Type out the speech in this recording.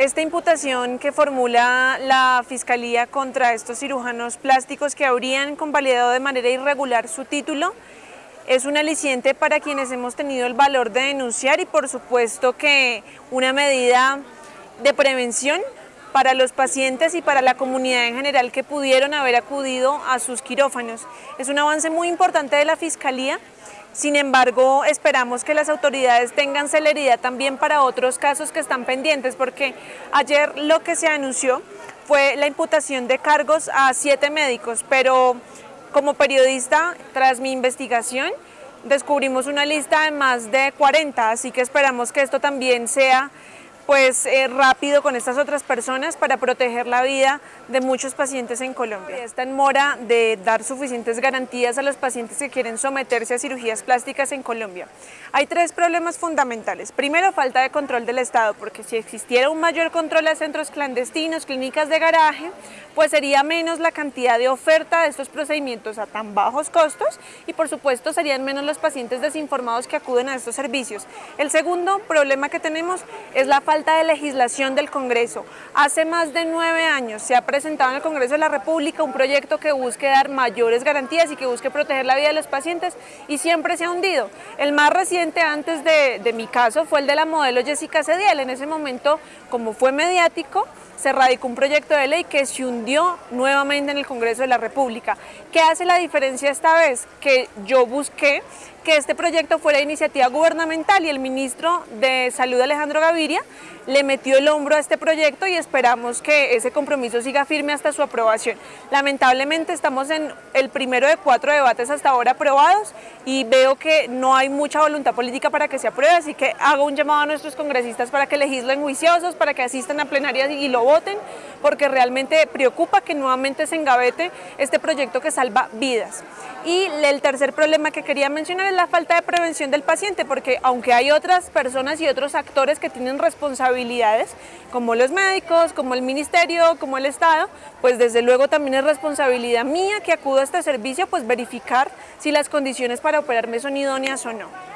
Esta imputación que formula la Fiscalía contra estos cirujanos plásticos que habrían convalidado de manera irregular su título es un aliciente para quienes hemos tenido el valor de denunciar y por supuesto que una medida de prevención para los pacientes y para la comunidad en general que pudieron haber acudido a sus quirófanos. Es un avance muy importante de la Fiscalía sin embargo, esperamos que las autoridades tengan celeridad también para otros casos que están pendientes, porque ayer lo que se anunció fue la imputación de cargos a siete médicos, pero como periodista, tras mi investigación, descubrimos una lista de más de 40, así que esperamos que esto también sea pues eh, rápido con estas otras personas para proteger la vida de muchos pacientes en Colombia. Está en mora de dar suficientes garantías a los pacientes que quieren someterse a cirugías plásticas en Colombia. Hay tres problemas fundamentales. Primero, falta de control del Estado, porque si existiera un mayor control a centros clandestinos, clínicas de garaje, pues sería menos la cantidad de oferta de estos procedimientos a tan bajos costos y por supuesto serían menos los pacientes desinformados que acuden a estos servicios. El segundo problema que tenemos es la falta de legislación del Congreso. Hace más de nueve años se ha presentado en el Congreso de la República un proyecto que busque dar mayores garantías y que busque proteger la vida de los pacientes y siempre se ha hundido. El más reciente antes de, de mi caso fue el de la modelo Jessica Cediel. En ese momento, como fue mediático, se radicó un proyecto de ley que se hundió nuevamente en el Congreso de la República. ¿Qué hace la diferencia esta vez? Que yo busqué que este proyecto fuera iniciativa gubernamental y el ministro de Salud Alejandro Gaviria le metió el hombro a este proyecto y esperamos que ese compromiso siga firme hasta su aprobación. Lamentablemente estamos en el primero de cuatro debates hasta ahora aprobados y veo que no hay mucha voluntad política para que se apruebe, así que hago un llamado a nuestros congresistas para que legislen juiciosos, para que asistan a plenarias y lo voten, porque realmente preocupa que nuevamente se engavete este proyecto que salva vidas. Y el tercer problema que quería mencionar es la falta de prevención del paciente, porque aunque hay otras personas y otros actores que tienen responsabilidades, como los médicos, como el ministerio, como el Estado, pues desde luego también es responsabilidad mía que acudo a este servicio, pues verificar si las condiciones para operarme son idóneas o no.